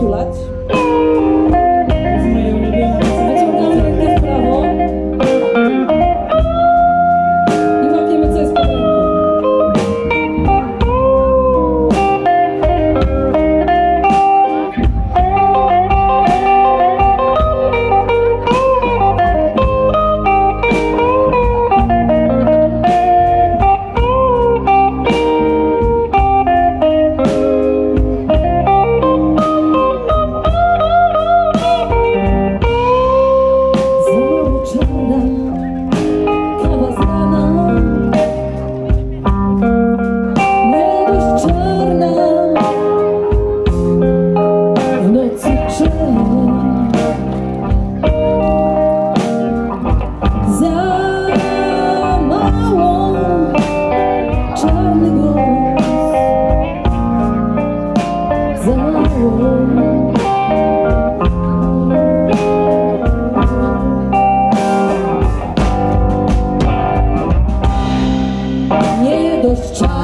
do lado.